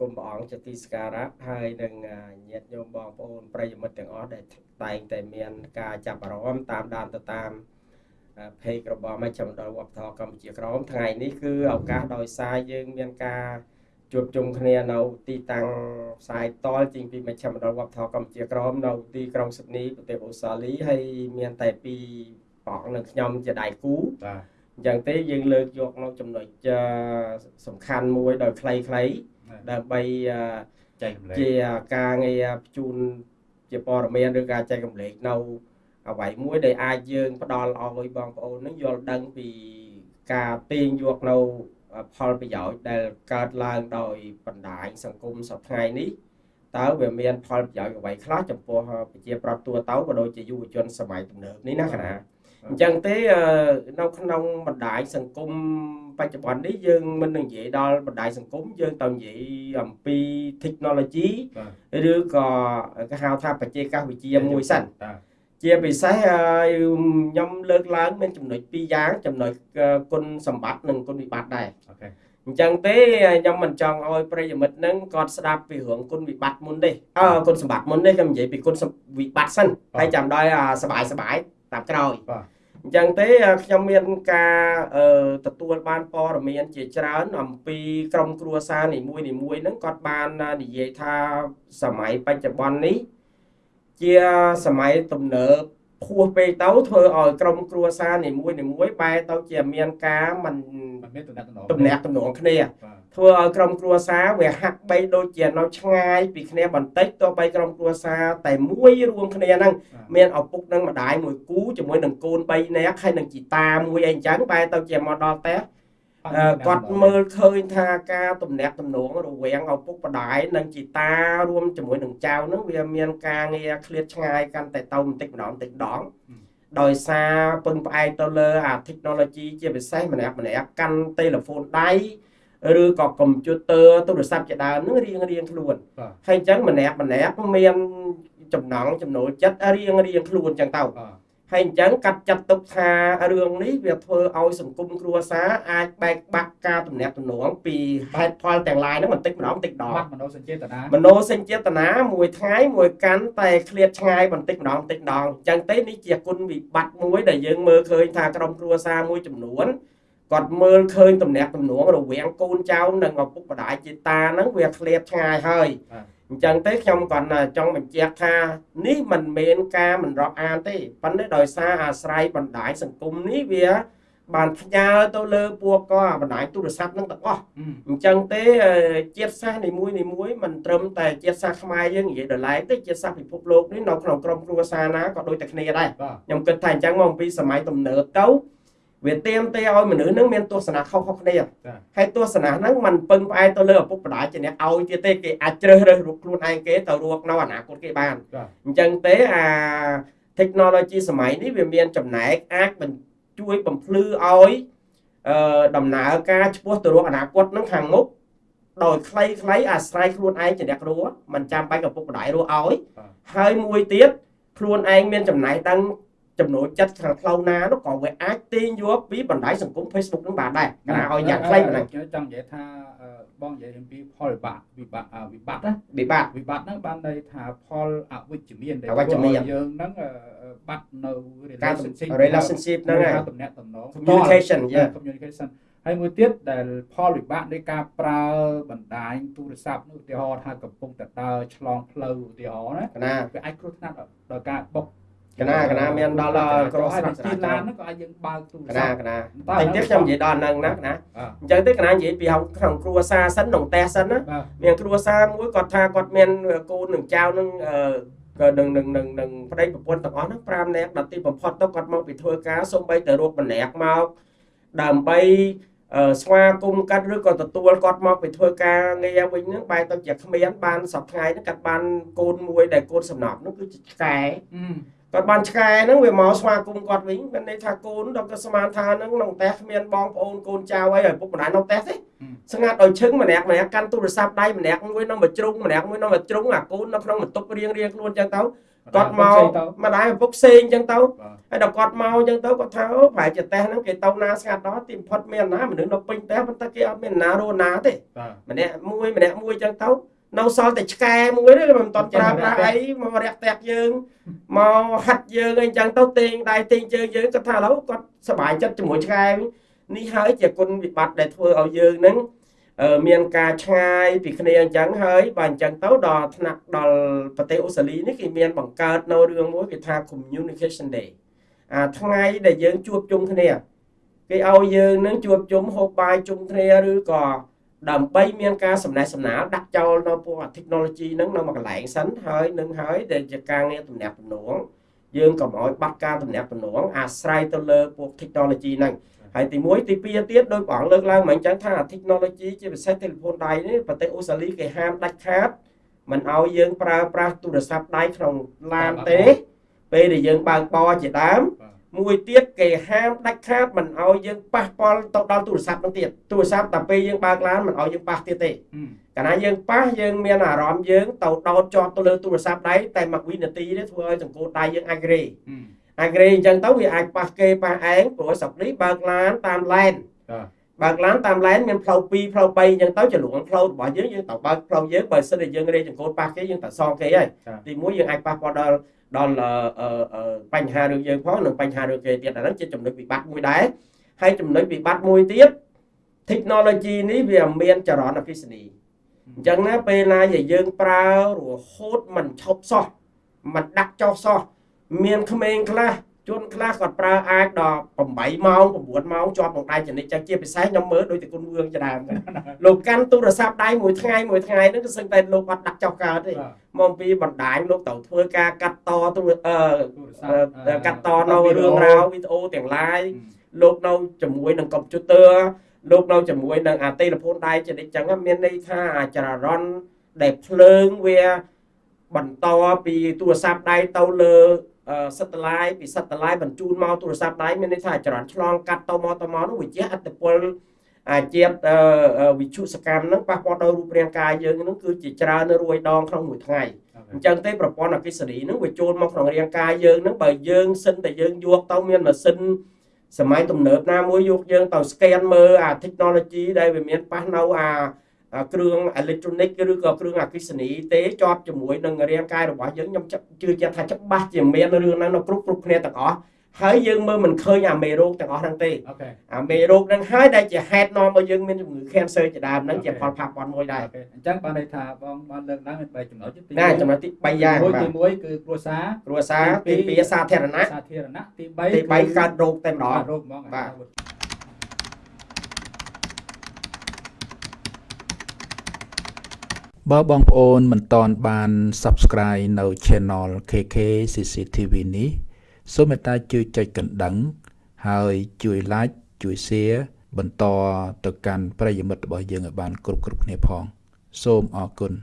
គុំព្រះអង្គជាទីសក្ការៈហើយនឹងញាតិញោមបងប្អូនប្រិយមិត្តទាំងអស់ដែលតែងតែមានការចាប់អារម្មណ៍តាមដានទៅតាមเพจរបស់មជ្ឈមណ្ឌលវប្បធម៌កម្ពុជាក្រមថ្ងៃនេះគឺឱកាសដោយសារយើងមានការជួបជុំគ្នានៅទីតាំងផ្សាយតលជាងពីមជ្ឈមណ្ឌលវប្បធម៌កម្ពុជាក្រមនៅទីក្រុងស៊ីដនីប្រទេសអូស្ត្រាលីហើយមានតែពីរបងនិងខ្ញុំជាដៃគូបាទអញ្ចឹងទេយើងលើកយកនៅចំណុចសំខាន់មួយដោយខ្លីៗ ដើម្បីចែករំលែកជាការងារបញ្ជូនជាព័ត៌មានឬការចែករំលែកនៅអ្វីមួយដែលអាចយើងផ្ដល់ឲ្យបងប្អូននឹងយល់ដឹងពីការទាញយកនៅផលប្រយោជន៍ដែលកើតឡើងដោយបណ្ដាញសង្គមសប្តាហ៍នេះតើវាមានផលប្រយោជន៍អ្វីខ្លះចំពោះប្រជាប្រដ្ឋទូទៅក៏ដូចជាយុវជនសម័យទំនើបនេះណាកណា អញ្ចឹងទេនៅក្នុងបណ្ដាញសង្គមបច្ចុប្បន្ននេះយើងមិននឹងនិយាយដល់បណ្ដាញសង្គមយើងទៅនិយាយអំពី technology ឬក៏គេហៅថាបច្ចេកវិទ្យាមួយសិនជាពិសេសខ្ញុំលើកឡើងមានចំណុចពីរយ៉ាងចំណុចគុណសម្បត្តិនិងគុណវិបត្តិដែរអូខេអញ្ចឹងទេខ្ញុំមិនចង់ឲ្យប្រិយមិត្តនឹងគាត់ស្ដាប់ពីរឿងគុណវិបត្តិមុនទេអើគុណសម្បត្តិមុនទេខ្ញុំនិយាយពីគុណវិបត្តិសិនហើយចាំដល់សបាយសបាយតាមក្រោយបាទ អញ្ចឹងទេខ្ញុំមានការទទួលបានព័ត៌មានជាច្រើន អំពីក្រុមគ្រួសារនីមួយនីមួយហ្នឹងគាត់បាននិយាយថាសម័យបច្ចុប្បន្ននេះ ជាសម័យទំនើបខួសពេកទៅធ្វើឲ្យក្រុមគ្រួសារនីមួយនីមួយបែរទៅជាមានការមិនមានតំណែងតំណែងតំណងគ្នា ធ្វើឲ្យក្រុមគ្រួសារវាហាក់បីដូចជានៅឆ្ងាយពីគ្នាបន្តិចទោះបីក្រុមគ្រួសារតែមួយរួមគ្នាហ្នឹងមានឪពុកនិងម្ដាយមួយគូជាមួយនឹងកូន3នាក់ហើយនឹងជីតាមួយអីចឹងបែរទៅជាមកដល់ផ្ទះគាត់មើលឃើញថាការទំនាក់ទំនងរវាងឪពុកម្ដាយនិងជីតារួមជាមួយនឹងចៅហ្នឹងវាមានការងារឃ្លាតឆ្ងាយកាន់តែទៅបន្តិចម្ដងបន្តិចម្ដងដោយសារពឹងផ្អែកទៅលើអា technology ជាពិសេសម្នាក់ម្នាក់កាន់ទូរស័ព្ទដៃ ឬក៏កុំព្យូទ័រទូរស័ព្ទជាដើមនឹងរៀងរៀងខ្លួនហើយអញ្ចឹងម្នាក់ម្នាក់មានចំណងចំណូលចិត្តរៀងរៀងខ្លួនអញ្ចឹងទៅហើយអញ្ចឹងកាត់ចាត់ទុកថារឿងនេះវាធ្វើឲ្យសង្គមគ្រួសារអាចបែកបាក់ការទំនាក់ទំនងពីហេតុផលទាំងឡាយហ្នឹងបន្តិចម្ដងបន្តិចដងមនោសញ្ចេតនាមនោសញ្ចេតនាមួយថ្ងៃមួយកាន់តែឃ្លាតឆ្ងាយបន្តិចម្ដងបន្តិចម្ដងអញ្ចឹងទេនេះជាគុណវិបត្តិមួយដែលយើងមើលឃើញថាក្រុមគ្រួសារមួយចំនួន គាត់មើលឃើញទំនាក់ទំនងរវាងកូនចៅនិងឪពុកម្ដាយជាតាហ្នឹងវាឃ្លាតឆ្ងាយហើយអញ្ចឹងទេខ្ញុំគាត់ចង់បញ្ជាក់ថានេះមិនមែនការមិនរាប់អានទេប៉ុន្តែដោយសារអាស្រ័យបណ្ដាញសង្គមនេះវា បានផ្ញើទៅលើពួកក៏បណ្ដាញទូរស័ព្ទនឹងទាំងអស់អញ្ចឹងទេជាតិសាសន៍នីមួយនីមួយមិនត្រឹមតែជាតិសាសន៍ខ្មែរយើងនិយាយដល់ឡែកទេជាតិសាសន៍ពិភពលោកនេះនៅក្នុងក្រុមគ្រួសារណាក៏ដូចតែគ្នាដែរខ្ញុំគិតថាអញ្ចឹងមកពីសម័យទំនើបទៅ វាទៀមទេឲ្យមនុស្សនឹងមានទស្សនៈខុសៗគ្នាហើយទស្សនៈហ្នឹងมันពឹងផ្អែកទៅលើឪពុកម្ដាយជាអ្នកឲ្យទៀតទេគេអាចជ្រើសរើសរូបខ្លួនឯងគេទៅរកនៅអនាគតគេបានអញ្ចឹងទេអា technology សម័យនេះវាមានចំណែកអាចជួយបំភ្លឺឲ្យអឺដំណើរការឆ្ពោះទៅរកអនាគតនឹងខាងមុខដោយខ្លីខ្លីអាស្រ័យខ្លួនឯងជាអ្នករស់មិនចាំបាច់ឪពុកម្ដាយរស់ឲ្យហើយមួយទៀតខ្លួនឯងមានចំណែកទាំង ចំណូលចិត្តខាងផ្លូវណានោះក៏វាអាចទាញយកពីបណ្ដាញសង្គម Facebook នឹងបានដែរណាឲ្យយ៉ាងខ្លីប៉ុណ្ណឹងខ្ញុំចង់និយាយថាបងនិយាយអំពីផលវិបាកវិបាកវិបត្តិណាវិបត្តិវិបត្តិហ្នឹងបានន័យថាផលអវិជ្ជមានដែលអវិជ្ជមានយើងហ្នឹងបាត់នៅ relationship relationship ហ្នឹងហើយតំណែងតំណង communication yeah communication ហើយមួយទៀតដែលផលវិបាកនៃការប្រើបណ្ដាញទូរស័ព្ទឧទាហរណ៍ថាកំពុងតែដើរឆ្លងផ្លូវឧទាហរណ៍ណាវាអាចគ្រោះថ្នាក់ដល់ការបុក កណាកណាមានដល់ដល់ក្រសស្រាទីឡានហ្នឹងក៏អាចយើងបើកទូរស័ព្ទកណាកណាតែទៀតខ្ញុំនិយាយដល់ហ្នឹងណាកណាអញ្ចឹងទេកណានិយាយពីក្នុងគ្រួសារសិនក្នុងផ្ទះសិនណាមានគ្រួសារមួយគាត់ថាគាត់មានកូននឹងចៅនឹងក៏នឹងនឹងនឹងនឹងប្តីប្រពន្ធទាំងអស់ហ្នឹង5នាក់ដល់ទីបំផុតទៅគាត់មកពីធ្វើការសូម្បីតែរកម្នាក់មកដើម្បីស្វាគមន៍កាត់ឬក៏ទទួលគាត់មកពីធ្វើការងារវិញហ្នឹងបែរទៅជាគ្មានបានសប្តាហ៍ហ្នឹងកាត់បានកូនមួយដែលកូនសំណប់នោះគឺជាឆ្កែ គាត់បានឆ្កែហ្នឹងវាមកស្វាគមន៍គាត់វិញមានន័យថាកូនដល់ក៏ស្មានថាហ្នឹងក្នុងផ្ទះគ្មានបងប្អូនកូនចៅអីឲ្យពុកម្ដាយនៅផ្ទះទេស្ងាត់ឲ្យឈឹងម្នាក់ម្នាក់កាន់ទូរស័ព្ទដៃម្នាក់មួយនៅមួយជ្រុងម្នាក់មួយនៅមួយជ្រុងអាកូននៅក្នុងបន្ទប់រៀងរៀងខ្លួនចឹងទៅគាត់មកម្ដាយឪពុកផ្សេងអញ្ចឹងទៅហើយដល់គាត់មកអញ្ចឹងទៅគាត់ថាអូប្រហែលជាតេះហ្នឹងគេទៅណាស្ងាត់ដល់ទីបំផុតមានណាមនុស្សនៅពេញតេះប៉ុន្តែគេអត់មានណារស់ណាទេម្នាក់មួយម្នាក់មួយអញ្ចឹងទៅ នៅសល់តែឆ្កែមួយទេមិនតន់ច្រើនប្រាស់អីមករះតាក់យើងមកហាត់យើងអីចឹងទៅទេងដៃទេងជើងយើងគាត់ថាឥឡូវគាត់សប្បាយចិត្តជាមួយឆ្កែនេះហើយជាគុណវិបត្តិដែលធ្វើឲ្យយើងនឹងមានការឆ្ងាយពីគ្នាអញ្ចឹងហើយបើអញ្ចឹងទៅដល់ថ្នាក់ដល់ប្រទេសអូស្ត្រាលីនេះគេមានបង្កើតនៅរឿងមួយគេថា communication day អាថ្ងៃដែលយើងជួបជុំគ្នាគេឲ្យយើងនឹងជួបជុំហូបបាយជុំគ្នាឬក៏ ដើម្បីមានការសំណេះសំណាលដាក់ចោលនៅពួក technology ហ្នឹងនៅមួយកន្លែងសិនហើយនឹងហើយដែលជាការងារទំនាក់ទំនងយើងកុំឲ្យបាត់ការទំនាក់ទំនងអាស្រ័យទៅលើពួក technology ហ្នឹងហើយទី1ទី2ទៀតដោយព្រះអង្គលើកឡើងមកអញ្ចឹងថា technology ជាពិសេស telephone ដៃនេះប្រទេសអូស្ត្រាលីគេហាមដាច់ខាតមិនឲ្យយើងប្រើប្រាស់ទូរស័ព្ទដៃក្នុងឡានទេពេលដែលយើងបើកបរជាដើម មួយទៀតគេហាមដាច់ខាតមិនឲ្យយើងប៉ះពាល់ទៅដល់ទូរស័ព្ទនោះទៀតទូរស័ព្ទតែពេលយើងបើកឡានមិនឲ្យយើងប៉ះទៀតទេកាលណាយើងប៉ះយើងមានអារម្មណ៍យើងទៅដោតជាប់ទៅលើទូរស័ព្ទដៃតែមួយវិនាទីទេធ្វើឲ្យចង្កូតដៃយើងអាចរេអាចរេអញ្ចឹងទៅវាអាចប៉ះគេប៉ះឯងព្រោះស្រុកនេះបើកឡានតាមឡែនបើកឡានតាមឡែនមានផ្លូវ2ផ្លូវ3អញ្ចឹងទៅចលួងផ្លូវរបស់យើងយើងត្រូវបើកផ្លូវយើងបើសិនតែយើងរេចង្កូតប៉ះគេយើងត្រូវសងគេហើយទី1យើងអាចប៉ះពាល់ដល់ ដល់បញ្ហារឿងយើងផងនិងបញ្ហារឿងគេទៀតអាហ្នឹងជាចំណុចវិបត្តិមួយដែរហើយចំណុចវិបត្តិមួយទៀត technology នេះវាមានចរន្តអគ្គិសនីអញ្ចឹងណាពេលណាដែលយើងប្រើរហូតមិនឈប់សោះមិនដាក់ចោលសោះមានក្មេងខ្លះ ជនខ្លះគាត់ប្រើអាចដល់8ម៉ោង9ម៉ោងជាប់ក្នុងដៃចនិចចឹងជាពិសេសខ្ញុំមើលដូចតែគុណវឿងជាដើមលោកកាន់ទូរស័ព្ទដៃមួយថ្ងៃមួយថ្ងៃហ្នឹងគឺសឹងតែលោកអត់ដាក់ចោលកើតទេមកពីបណ្ដាញលោកត្រូវធ្វើការកាត់តទូរអឺកាត់តនៅរឿងរ៉ាវវីដេអូទាំង live លោកនៅជាមួយនឹងកុំព្យូទ័រលោកនៅជាមួយនឹងអាតេលហ្វូនដៃចនិចចឹងមានន័យថាអាចររន់ដែលភ្លើងវាបន្តពីទូរស័ព្ទដៃទៅលើ សិតឡាយពីសិតឡាយបញ្ជូនមកទូរស័ព្ទដៃមានន័យថាចរន្តឆ្លងកាត់ទៅមកទៅមកនោះវាជាអត្តពលអាជាតិវិជុសកម្មហ្នឹងប៉ះពាល់ដល់រូបរាងកាយយើងហ្នឹងគឺជាច្រើនរួយដងក្នុងមួយថ្ងៃអញ្ចឹងទេប្រព័ន្ធអគ្គិសនីហ្នឹងវាចូលមកក្នុងរាងកាយយើងហ្នឹងបើយើងសិនតែយើងយកទៅមានម៉ាស៊ីនសម័យទំនើបណាមួយយកយើងទៅ scan មើលអា technology ដែលវាមានប៉ះនៅអា គ្រឿងអេឡិចត្រូនិកឬក៏គ្រឿងអគ្គិសនីទេជាប់ជាមួយនឹងរាងកាយរបស់យើងខ្ញុំជឿជាក់ថាច្បាស់ជាមានរឿងហ្នឹងនៅគ្រប់គ្រប់គ្នាទាំងអស់ហើយយើងមើលមិនឃើញអាមេរោគទាំងអស់ហ្នឹងទេអាមេរោគហ្នឹងហើយដែលជាហេតុនាំឲ្យយើងមានជំងឺ cancer ជាដើមហ្នឹងជាផលប៉ះពាល់មួយដែរអញ្ចឹងបានន័យថាបងបានលើកឡើងមាន3ចំណុចទី1ចំណុចទី3យ៉ាងបាទទី1គឺគ្រួសារគ្រួសារទី2សាធារណៈសាធារណៈទី3ទី3កើតរោគតែម្ដងរោគហ្មងបាទ បើបងប្អូនមិនតន់បាន Subscribe នៅ Channel KK CCTV នេះសូមមេត្តាជួយចុចកណ្ដឹង ហើយជួយ Like ជួយ Share បន្តទៅកាន់ប្រិយមិត្តរបស់យើងឲ្យបាន គ្រប់គ្រប់គ្នាផង សូមអរគុណ